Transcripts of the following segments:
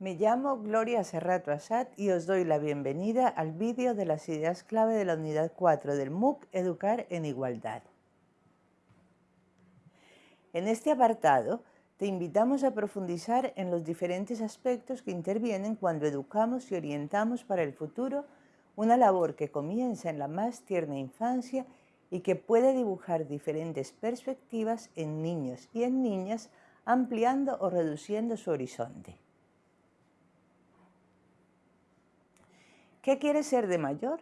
Me llamo Gloria Serrato Asad y os doy la bienvenida al vídeo de las ideas clave de la unidad 4 del MOOC Educar en Igualdad. En este apartado te invitamos a profundizar en los diferentes aspectos que intervienen cuando educamos y orientamos para el futuro una labor que comienza en la más tierna infancia y que puede dibujar diferentes perspectivas en niños y en niñas ampliando o reduciendo su horizonte. ¿Qué quieres ser de mayor?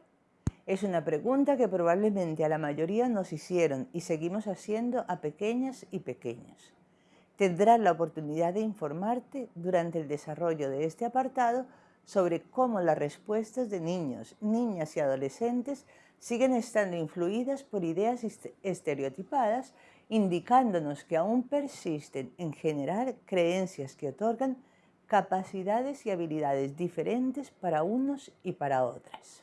Es una pregunta que probablemente a la mayoría nos hicieron y seguimos haciendo a pequeñas y pequeños. Tendrás la oportunidad de informarte durante el desarrollo de este apartado sobre cómo las respuestas de niños, niñas y adolescentes siguen estando influidas por ideas estereotipadas, indicándonos que aún persisten en general creencias que otorgan capacidades y habilidades diferentes para unos y para otras.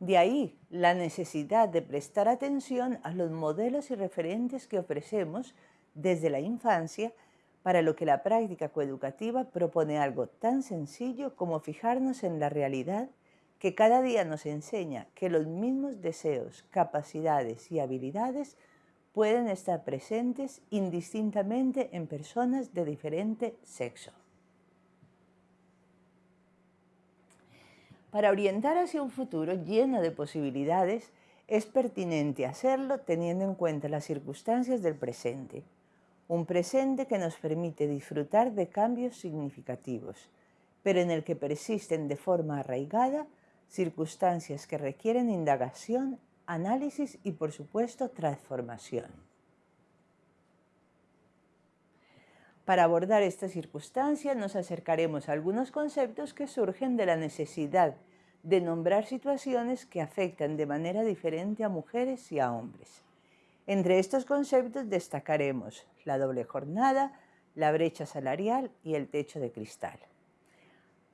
De ahí la necesidad de prestar atención a los modelos y referentes que ofrecemos desde la infancia para lo que la práctica coeducativa propone algo tan sencillo como fijarnos en la realidad que cada día nos enseña que los mismos deseos, capacidades y habilidades pueden estar presentes indistintamente en personas de diferente sexo. Para orientar hacia un futuro lleno de posibilidades, es pertinente hacerlo teniendo en cuenta las circunstancias del presente. Un presente que nos permite disfrutar de cambios significativos, pero en el que persisten de forma arraigada circunstancias que requieren indagación análisis y, por supuesto, transformación. Para abordar esta circunstancia nos acercaremos a algunos conceptos que surgen de la necesidad de nombrar situaciones que afectan de manera diferente a mujeres y a hombres. Entre estos conceptos destacaremos la doble jornada, la brecha salarial y el techo de cristal.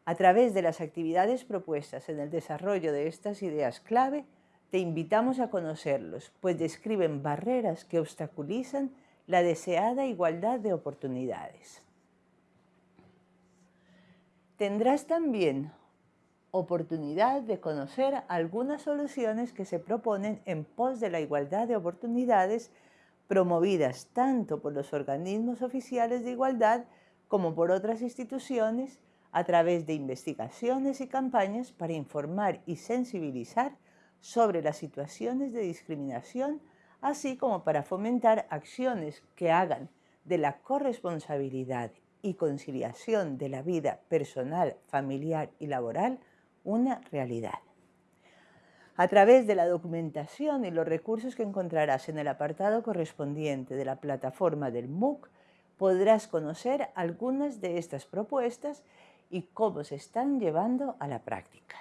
A través de las actividades propuestas en el desarrollo de estas ideas clave, te invitamos a conocerlos, pues describen barreras que obstaculizan la deseada igualdad de oportunidades. Tendrás también oportunidad de conocer algunas soluciones que se proponen en pos de la igualdad de oportunidades promovidas tanto por los organismos oficiales de igualdad como por otras instituciones a través de investigaciones y campañas para informar y sensibilizar sobre las situaciones de discriminación, así como para fomentar acciones que hagan de la corresponsabilidad y conciliación de la vida personal, familiar y laboral una realidad. A través de la documentación y los recursos que encontrarás en el apartado correspondiente de la plataforma del MOOC, podrás conocer algunas de estas propuestas y cómo se están llevando a la práctica.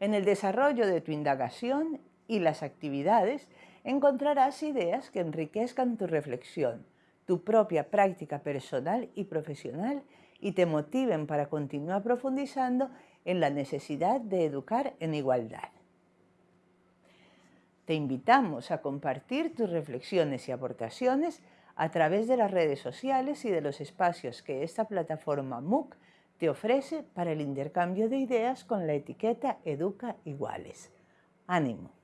En el desarrollo de tu indagación y las actividades encontrarás ideas que enriquezcan tu reflexión, tu propia práctica personal y profesional y te motiven para continuar profundizando en la necesidad de educar en igualdad. Te invitamos a compartir tus reflexiones y aportaciones a través de las redes sociales y de los espacios que esta plataforma MOOC te ofrece para el intercambio de ideas con la etiqueta Educa Iguales. ¡Ánimo!